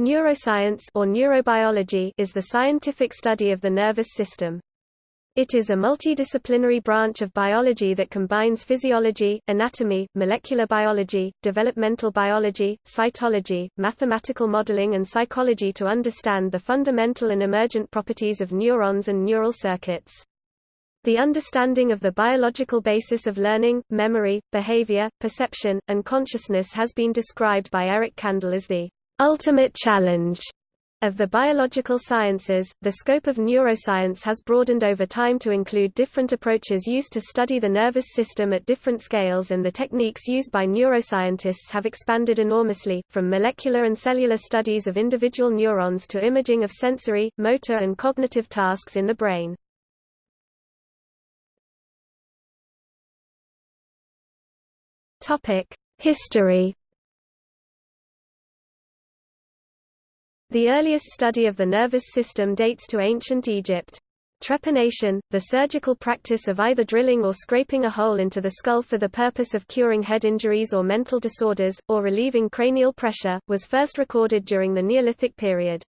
Neuroscience or neurobiology is the scientific study of the nervous system. It is a multidisciplinary branch of biology that combines physiology, anatomy, molecular biology, developmental biology, cytology, mathematical modeling and psychology to understand the fundamental and emergent properties of neurons and neural circuits. The understanding of the biological basis of learning, memory, behavior, perception, and consciousness has been described by Eric Kandel as the ultimate challenge of the biological sciences, the scope of neuroscience has broadened over time to include different approaches used to study the nervous system at different scales and the techniques used by neuroscientists have expanded enormously, from molecular and cellular studies of individual neurons to imaging of sensory, motor and cognitive tasks in the brain. History The earliest study of the nervous system dates to ancient Egypt. Trepanation, the surgical practice of either drilling or scraping a hole into the skull for the purpose of curing head injuries or mental disorders, or relieving cranial pressure, was first recorded during the Neolithic period.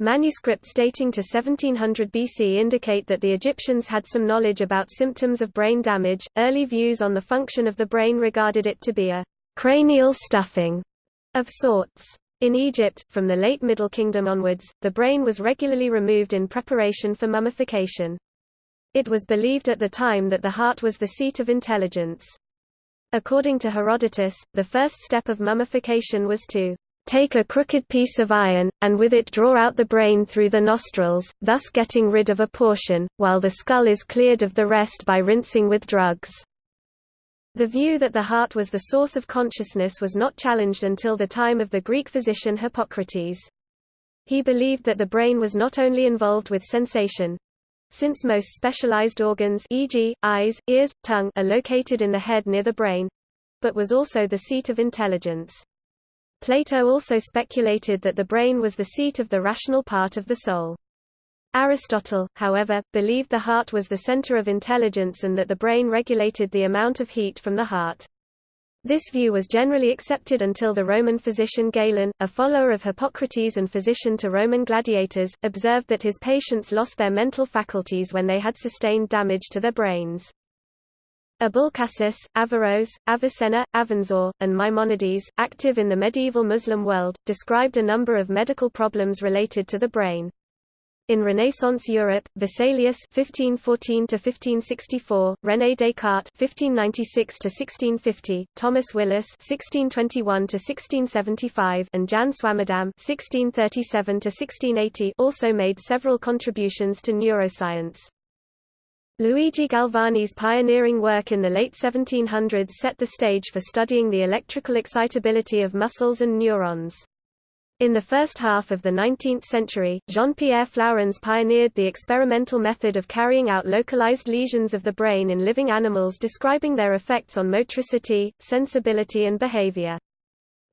Manuscripts dating to 1700 BC indicate that the Egyptians had some knowledge about symptoms of brain damage. Early views on the function of the brain regarded it to be a cranial stuffing of sorts. In Egypt, from the late Middle Kingdom onwards, the brain was regularly removed in preparation for mummification. It was believed at the time that the heart was the seat of intelligence. According to Herodotus, the first step of mummification was to take a crooked piece of iron, and with it draw out the brain through the nostrils, thus getting rid of a portion, while the skull is cleared of the rest by rinsing with drugs. The view that the heart was the source of consciousness was not challenged until the time of the Greek physician Hippocrates. He believed that the brain was not only involved with sensation, since most specialized organs e.g., eyes, ears, tongue are located in the head near the brain, but was also the seat of intelligence. Plato also speculated that the brain was the seat of the rational part of the soul. Aristotle, however, believed the heart was the center of intelligence and that the brain regulated the amount of heat from the heart. This view was generally accepted until the Roman physician Galen, a follower of Hippocrates and physician to Roman gladiators, observed that his patients lost their mental faculties when they had sustained damage to their brains. Abulcasis, Averroes, Avicenna, Avenzoar, and Maimonides, active in the medieval Muslim world, described a number of medical problems related to the brain. In Renaissance Europe, Vesalius (1514–1564), René Descartes (1596–1650), Thomas Willis (1621–1675), and Jan Swammerdam (1637–1680) also made several contributions to neuroscience. Luigi Galvani's pioneering work in the late 1700s set the stage for studying the electrical excitability of muscles and neurons. In the first half of the 19th century, Jean-Pierre Flourens pioneered the experimental method of carrying out localized lesions of the brain in living animals describing their effects on motricity, sensibility and behavior.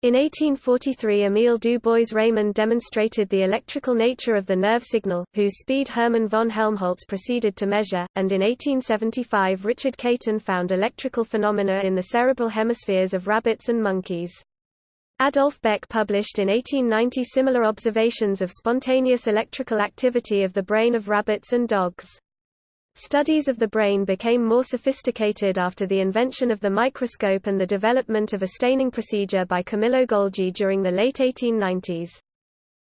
In 1843 Emile du Bois-Reymond demonstrated the electrical nature of the nerve signal, whose speed Hermann von Helmholtz proceeded to measure, and in 1875 Richard Caton found electrical phenomena in the cerebral hemispheres of rabbits and monkeys. Adolf Beck published in 1890 similar observations of spontaneous electrical activity of the brain of rabbits and dogs. Studies of the brain became more sophisticated after the invention of the microscope and the development of a staining procedure by Camillo Golgi during the late 1890s.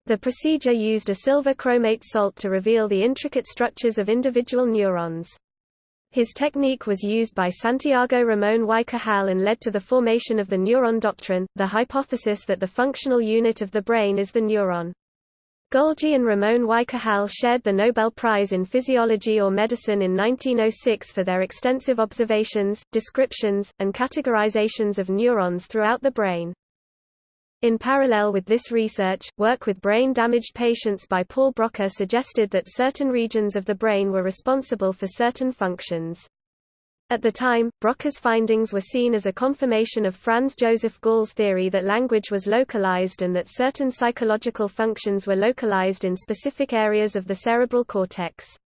The procedure used a silver chromate salt to reveal the intricate structures of individual neurons. His technique was used by Santiago Ramón y Cajal and led to the formation of the neuron doctrine, the hypothesis that the functional unit of the brain is the neuron. Golgi and Ramón y Cajal shared the Nobel Prize in Physiology or Medicine in 1906 for their extensive observations, descriptions, and categorizations of neurons throughout the brain. In parallel with this research, work with brain-damaged patients by Paul Broca suggested that certain regions of the brain were responsible for certain functions. At the time, Broca's findings were seen as a confirmation of Franz Joseph Gall's theory that language was localized and that certain psychological functions were localized in specific areas of the cerebral cortex.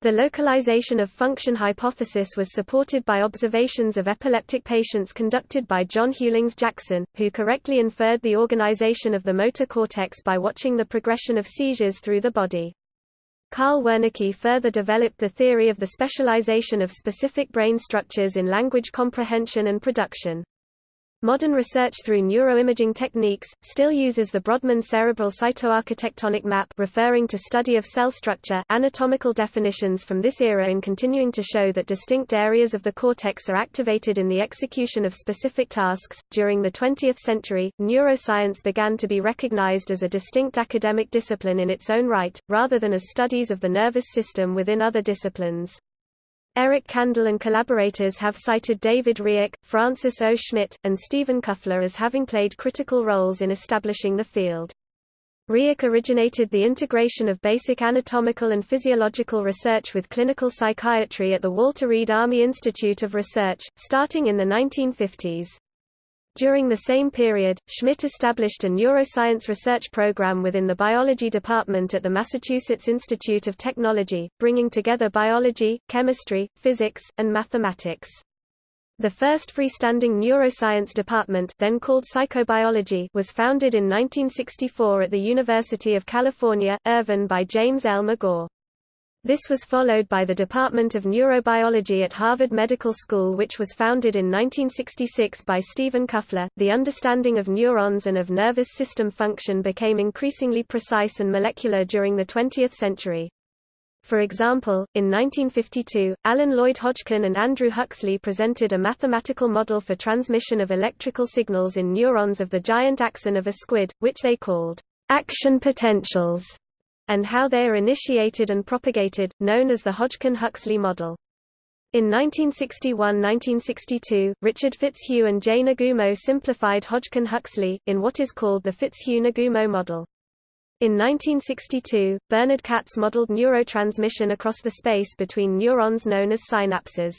The localization of function hypothesis was supported by observations of epileptic patients conducted by John Hughlings Jackson, who correctly inferred the organization of the motor cortex by watching the progression of seizures through the body. Carl Wernicke further developed the theory of the specialization of specific brain structures in language comprehension and production. Modern research through neuroimaging techniques, still uses the Brodmann cerebral cytoarchitectonic map referring to study of cell structure anatomical definitions from this era in continuing to show that distinct areas of the cortex are activated in the execution of specific tasks. During the 20th century, neuroscience began to be recognized as a distinct academic discipline in its own right, rather than as studies of the nervous system within other disciplines. Eric Kandel and collaborators have cited David Rioch, Francis O. Schmitt, and Stephen Kuffler as having played critical roles in establishing the field. Rioch originated the integration of basic anatomical and physiological research with clinical psychiatry at the Walter Reed Army Institute of Research, starting in the 1950s. During the same period, Schmitt established a neuroscience research program within the biology department at the Massachusetts Institute of Technology, bringing together biology, chemistry, physics, and mathematics. The first freestanding neuroscience department then called psychobiology was founded in 1964 at the University of California, Irvine by James L. McGaugh. This was followed by the Department of Neurobiology at Harvard Medical School, which was founded in 1966 by Stephen Kuffler. The understanding of neurons and of nervous system function became increasingly precise and molecular during the 20th century. For example, in 1952, Alan Lloyd Hodgkin and Andrew Huxley presented a mathematical model for transmission of electrical signals in neurons of the giant axon of a squid, which they called action potentials and how they are initiated and propagated, known as the Hodgkin-Huxley model. In 1961–1962, Richard Fitzhugh and J. Nagumo simplified Hodgkin-Huxley, in what is called the Fitzhugh-Nagumo model. In 1962, Bernard Katz modeled neurotransmission across the space between neurons known as synapses.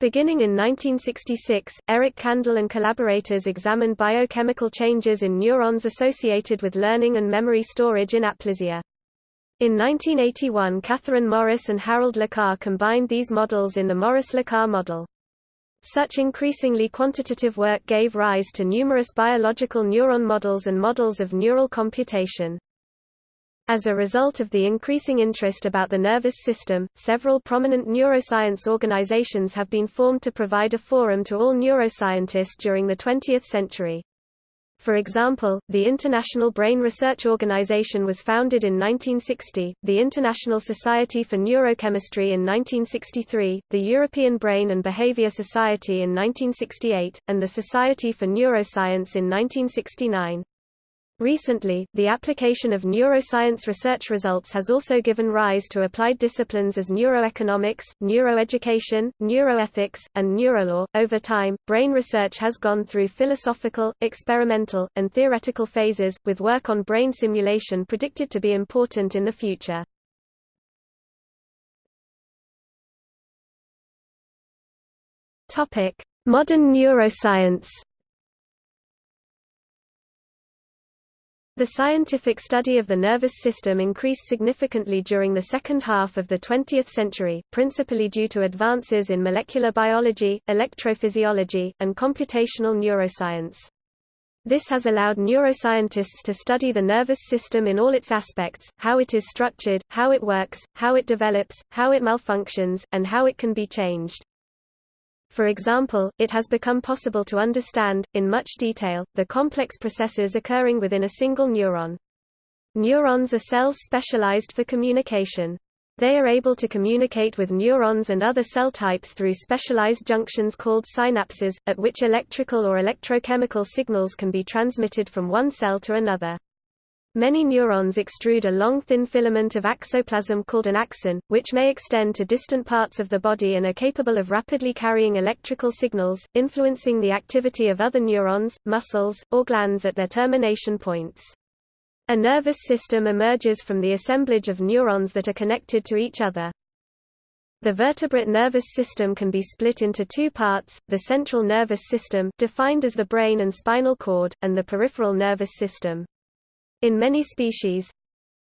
Beginning in 1966, Eric Kandel and collaborators examined biochemical changes in neurons associated with learning and memory storage in aplysia. In 1981 Catherine Morris and Harold LeCar combined these models in the Morris-LeCar model. Such increasingly quantitative work gave rise to numerous biological neuron models and models of neural computation. As a result of the increasing interest about the nervous system, several prominent neuroscience organizations have been formed to provide a forum to all neuroscientists during the 20th century. For example, the International Brain Research Organization was founded in 1960, the International Society for Neurochemistry in 1963, the European Brain and Behavior Society in 1968, and the Society for Neuroscience in 1969. Recently, the application of neuroscience research results has also given rise to applied disciplines as neuroeconomics, neuroeducation, neuroethics, and neurolaw. Over time, brain research has gone through philosophical, experimental, and theoretical phases, with work on brain simulation predicted to be important in the future. Modern neuroscience. The scientific study of the nervous system increased significantly during the second half of the 20th century, principally due to advances in molecular biology, electrophysiology, and computational neuroscience. This has allowed neuroscientists to study the nervous system in all its aspects, how it is structured, how it works, how it develops, how it malfunctions, and how it can be changed. For example, it has become possible to understand, in much detail, the complex processes occurring within a single neuron. Neurons are cells specialized for communication. They are able to communicate with neurons and other cell types through specialized junctions called synapses, at which electrical or electrochemical signals can be transmitted from one cell to another. Many neurons extrude a long thin filament of axoplasm called an axon, which may extend to distant parts of the body and are capable of rapidly carrying electrical signals, influencing the activity of other neurons, muscles, or glands at their termination points. A nervous system emerges from the assemblage of neurons that are connected to each other. The vertebrate nervous system can be split into two parts, the central nervous system defined as the brain and spinal cord, and the peripheral nervous system. In many species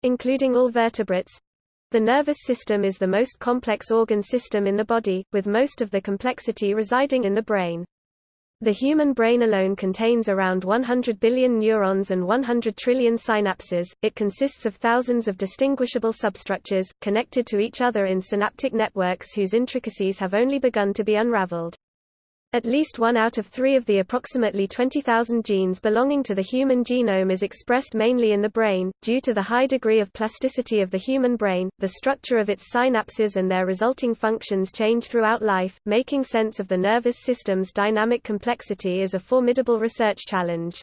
including all vertebrates The nervous system is the most complex organ system in the body, with most of the complexity residing in the brain. The human brain alone contains around 100 billion neurons and 100 trillion synapses. It consists of thousands of distinguishable substructures, connected to each other in synaptic networks whose intricacies have only begun to be unraveled. At least one out of three of the approximately 20,000 genes belonging to the human genome is expressed mainly in the brain. Due to the high degree of plasticity of the human brain, the structure of its synapses and their resulting functions change throughout life. Making sense of the nervous system's dynamic complexity is a formidable research challenge.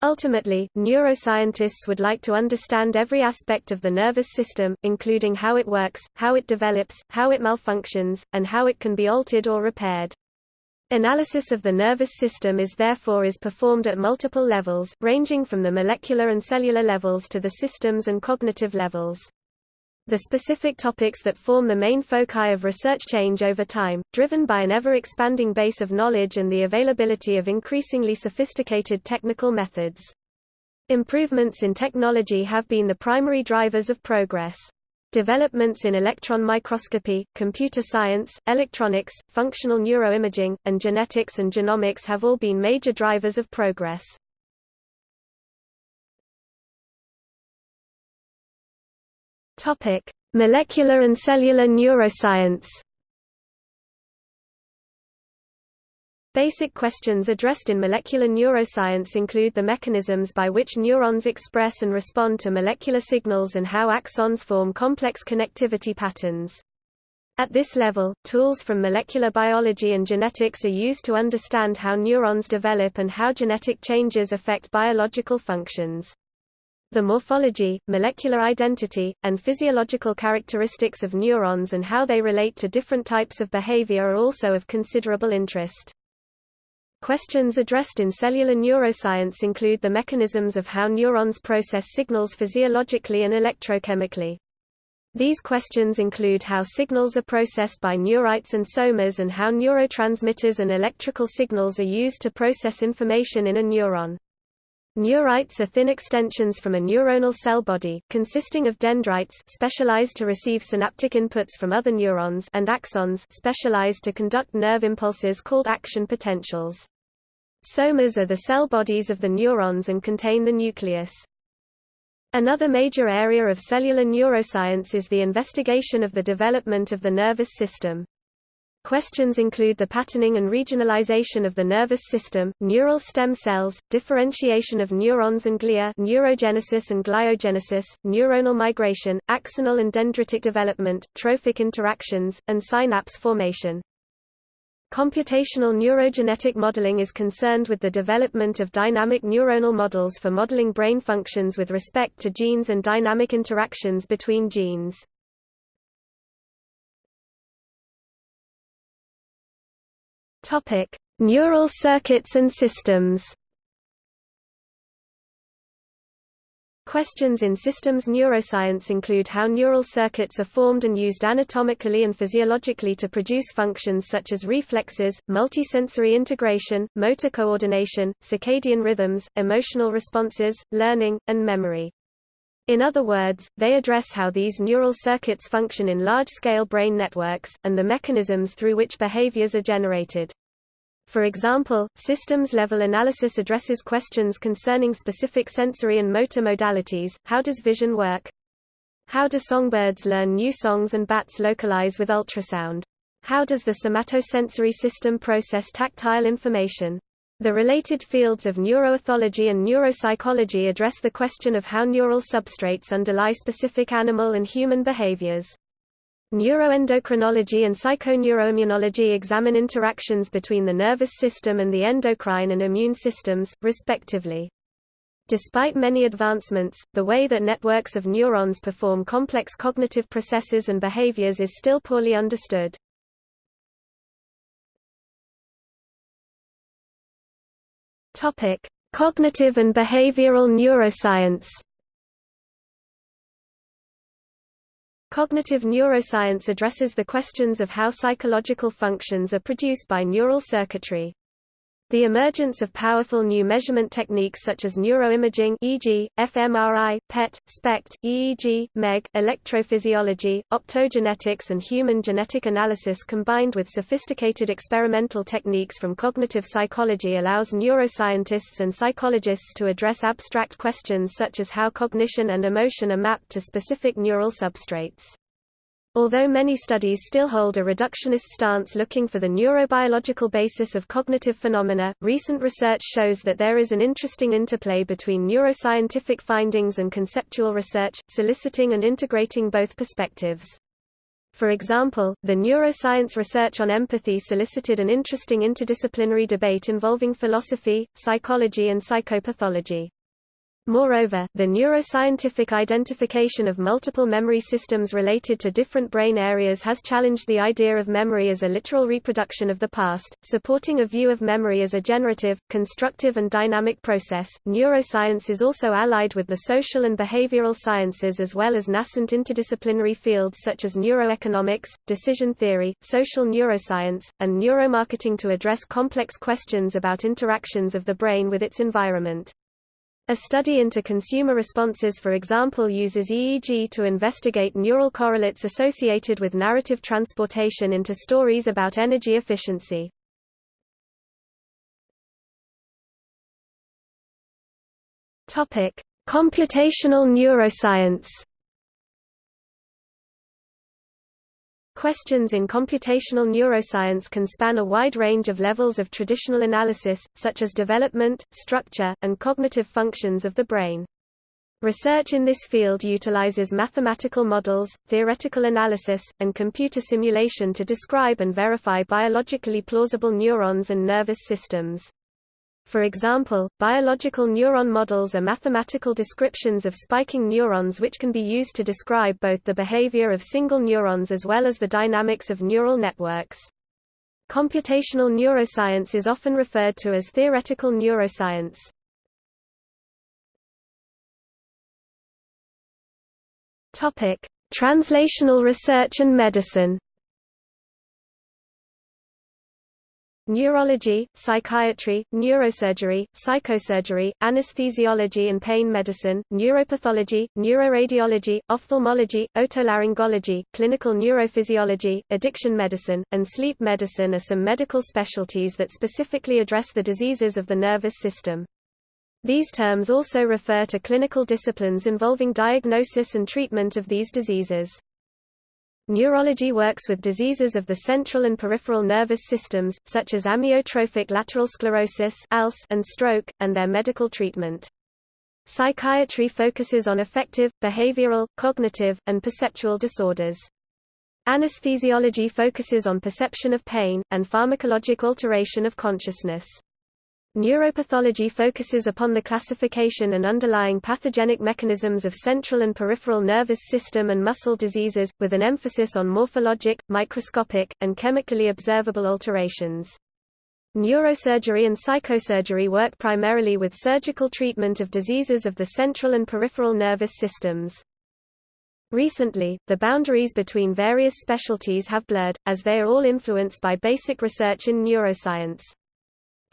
Ultimately, neuroscientists would like to understand every aspect of the nervous system, including how it works, how it develops, how it malfunctions, and how it can be altered or repaired. Analysis of the nervous system is therefore is performed at multiple levels, ranging from the molecular and cellular levels to the systems and cognitive levels. The specific topics that form the main foci of research change over time, driven by an ever-expanding base of knowledge and the availability of increasingly sophisticated technical methods. Improvements in technology have been the primary drivers of progress. Developments in electron microscopy, computer science, electronics, functional neuroimaging, and genetics and genomics have all been major drivers of progress. Topic: Molecular and cellular neuroscience. Basic questions addressed in molecular neuroscience include the mechanisms by which neurons express and respond to molecular signals and how axons form complex connectivity patterns. At this level, tools from molecular biology and genetics are used to understand how neurons develop and how genetic changes affect biological functions. The morphology, molecular identity, and physiological characteristics of neurons and how they relate to different types of behavior are also of considerable interest. Questions addressed in cellular neuroscience include the mechanisms of how neurons process signals physiologically and electrochemically. These questions include how signals are processed by neurites and somas and how neurotransmitters and electrical signals are used to process information in a neuron. Neurites are thin extensions from a neuronal cell body, consisting of dendrites specialized to receive synaptic inputs from other neurons and axons specialized to conduct nerve impulses called action potentials. Somas are the cell bodies of the neurons and contain the nucleus. Another major area of cellular neuroscience is the investigation of the development of the nervous system. Questions include the patterning and regionalization of the nervous system, neural stem cells, differentiation of neurons and glia neurogenesis and gliogenesis, neuronal migration, axonal and dendritic development, trophic interactions, and synapse formation. Computational neurogenetic modeling is concerned with the development of dynamic neuronal models for modeling brain functions with respect to genes and dynamic interactions between genes. Neural circuits and systems. Questions in systems neuroscience include how neural circuits are formed and used anatomically and physiologically to produce functions such as reflexes, multisensory integration, motor coordination, circadian rhythms, emotional responses, learning, and memory. In other words, they address how these neural circuits function in large-scale brain networks, and the mechanisms through which behaviors are generated. For example, systems-level analysis addresses questions concerning specific sensory and motor modalities, how does vision work? How do songbirds learn new songs and bats localize with ultrasound? How does the somatosensory system process tactile information? The related fields of neuroethology and neuropsychology address the question of how neural substrates underlie specific animal and human behaviors. Neuroendocrinology and psychoneuroimmunology examine interactions between the nervous system and the endocrine and immune systems, respectively. Despite many advancements, the way that networks of neurons perform complex cognitive processes and behaviors is still poorly understood. Cognitive and behavioral neuroscience. Cognitive neuroscience addresses the questions of how psychological functions are produced by neural circuitry. The emergence of powerful new measurement techniques such as neuroimaging e.g., fMRI, PET, SPECT, EEG, MEG, electrophysiology, optogenetics and human genetic analysis combined with sophisticated experimental techniques from cognitive psychology allows neuroscientists and psychologists to address abstract questions such as how cognition and emotion are mapped to specific neural substrates. Although many studies still hold a reductionist stance looking for the neurobiological basis of cognitive phenomena, recent research shows that there is an interesting interplay between neuroscientific findings and conceptual research, soliciting and integrating both perspectives. For example, the neuroscience research on empathy solicited an interesting interdisciplinary debate involving philosophy, psychology and psychopathology. Moreover, the neuroscientific identification of multiple memory systems related to different brain areas has challenged the idea of memory as a literal reproduction of the past, supporting a view of memory as a generative, constructive, and dynamic process. Neuroscience is also allied with the social and behavioral sciences as well as nascent interdisciplinary fields such as neuroeconomics, decision theory, social neuroscience, and neuromarketing to address complex questions about interactions of the brain with its environment. A study into consumer responses for example uses EEG to investigate neural correlates associated with narrative transportation into stories about energy efficiency. Computational neuroscience Questions in computational neuroscience can span a wide range of levels of traditional analysis, such as development, structure, and cognitive functions of the brain. Research in this field utilizes mathematical models, theoretical analysis, and computer simulation to describe and verify biologically plausible neurons and nervous systems. For example, biological neuron models are mathematical descriptions of spiking neurons which can be used to describe both the behavior of single neurons as well as the dynamics of neural networks. Computational neuroscience is often referred to as theoretical neuroscience. Topic: Translational research and medicine. Neurology, psychiatry, neurosurgery, psychosurgery, anesthesiology and pain medicine, neuropathology, neuroradiology, ophthalmology, otolaryngology, clinical neurophysiology, addiction medicine, and sleep medicine are some medical specialties that specifically address the diseases of the nervous system. These terms also refer to clinical disciplines involving diagnosis and treatment of these diseases. Neurology works with diseases of the central and peripheral nervous systems, such as amyotrophic lateral sclerosis and stroke, and their medical treatment. Psychiatry focuses on affective, behavioral, cognitive, and perceptual disorders. Anesthesiology focuses on perception of pain, and pharmacologic alteration of consciousness. Neuropathology focuses upon the classification and underlying pathogenic mechanisms of central and peripheral nervous system and muscle diseases, with an emphasis on morphologic, microscopic, and chemically observable alterations. Neurosurgery and psychosurgery work primarily with surgical treatment of diseases of the central and peripheral nervous systems. Recently, the boundaries between various specialties have blurred, as they are all influenced by basic research in neuroscience.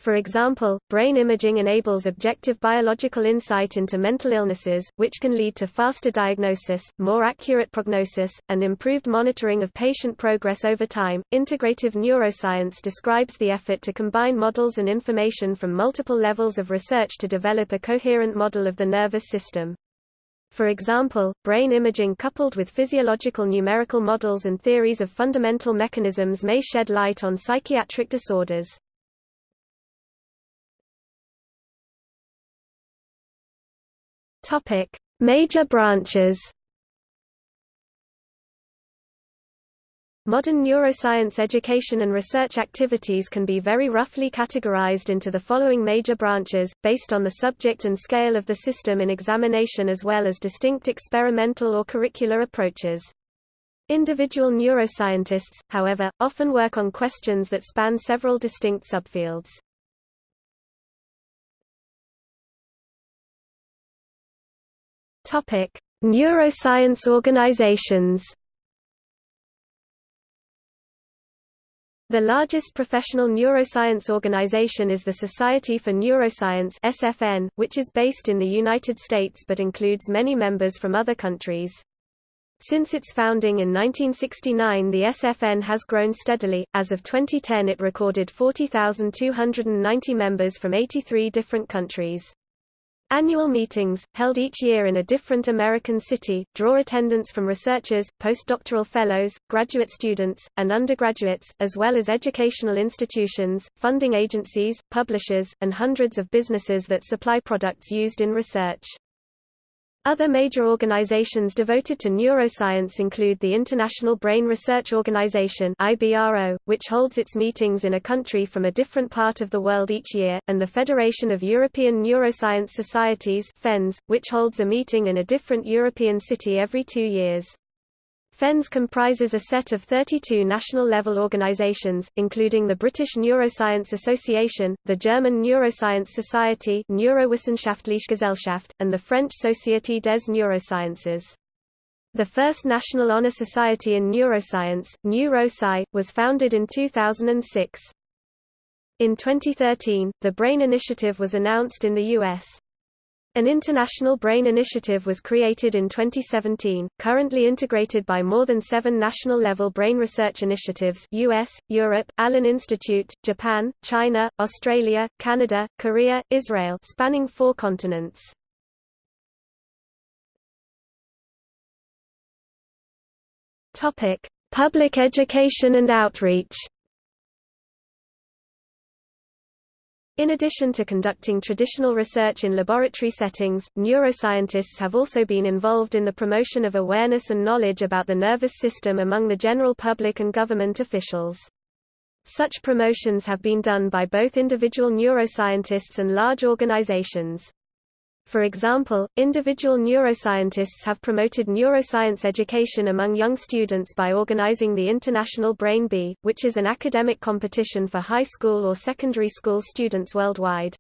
For example, brain imaging enables objective biological insight into mental illnesses, which can lead to faster diagnosis, more accurate prognosis, and improved monitoring of patient progress over time. Integrative neuroscience describes the effort to combine models and information from multiple levels of research to develop a coherent model of the nervous system. For example, brain imaging coupled with physiological numerical models and theories of fundamental mechanisms may shed light on psychiatric disorders. Topic: Major branches. Modern neuroscience education and research activities can be very roughly categorized into the following major branches, based on the subject and scale of the system in examination as well as distinct experimental or curricular approaches. Individual neuroscientists, however, often work on questions that span several distinct subfields. Topic: Neuroscience organizations.。The largest professional neuroscience organization is the Society for Neuroscience (SFN), which is based in the United States but includes many members from other countries. Since its founding in 1969 the SFN has grown steadily, as of 2010 it recorded 40,290 members from 83 different countries. Annual meetings, held each year in a different American city, draw attendance from researchers, postdoctoral fellows, graduate students, and undergraduates, as well as educational institutions, funding agencies, publishers, and hundreds of businesses that supply products used in research. Other major organizations devoted to neuroscience include the International Brain Research Organization (IBRO), which holds its meetings in a country from a different part of the world each year, and the Federation of European Neuroscience Societies (FENS), which holds a meeting in a different European city every 2 years. FENS comprises a set of 32 national-level organizations, including the British Neuroscience Association, the German Neuroscience Society Neurowissenschaftliche Gesellschaft, and the French Société des Neurosciences. The first National Honor Society in Neuroscience, Nu Rho Psi, was founded in 2006. In 2013, the BRAIN Initiative was announced in the U.S. An international brain initiative was created in 2017, currently integrated by more than seven national-level brain research initiatives US, Europe, Allen Institute, Japan, China, Australia, Canada, Korea, Israel spanning four continents. Public education and outreach In addition to conducting traditional research in laboratory settings, neuroscientists have also been involved in the promotion of awareness and knowledge about the nervous system among the general public and government officials. Such promotions have been done by both individual neuroscientists and large organizations. For example, individual neuroscientists have promoted neuroscience education among young students by organizing the International Brain Bee, which is an academic competition for high school or secondary school students worldwide.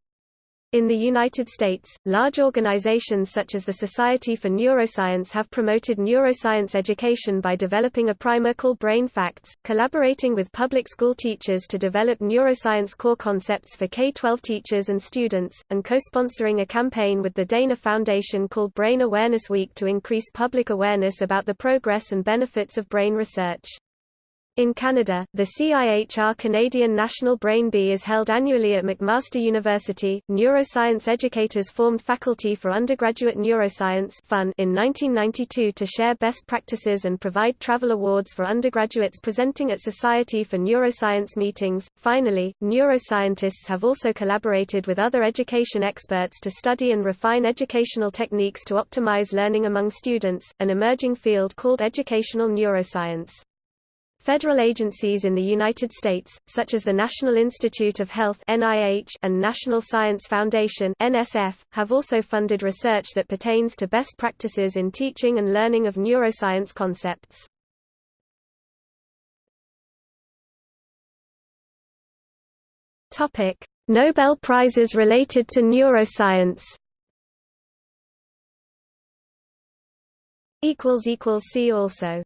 In the United States, large organizations such as the Society for Neuroscience have promoted neuroscience education by developing a primer called Brain Facts, collaborating with public school teachers to develop neuroscience core concepts for K-12 teachers and students, and co-sponsoring a campaign with the Dana Foundation called Brain Awareness Week to increase public awareness about the progress and benefits of brain research. In Canada, the CIHR Canadian National Brain Bee is held annually at McMaster University. Neuroscience educators formed Faculty for Undergraduate Neuroscience in 1992 to share best practices and provide travel awards for undergraduates presenting at Society for Neuroscience meetings. Finally, neuroscientists have also collaborated with other education experts to study and refine educational techniques to optimize learning among students, an emerging field called educational neuroscience. Federal agencies in the United States, such as the National Institute of Health (NIH) and National Science Foundation (NSF), have also funded research that pertains to best practices in teaching and learning of neuroscience concepts. Topic: Nobel Prizes related to neuroscience. equals equals see also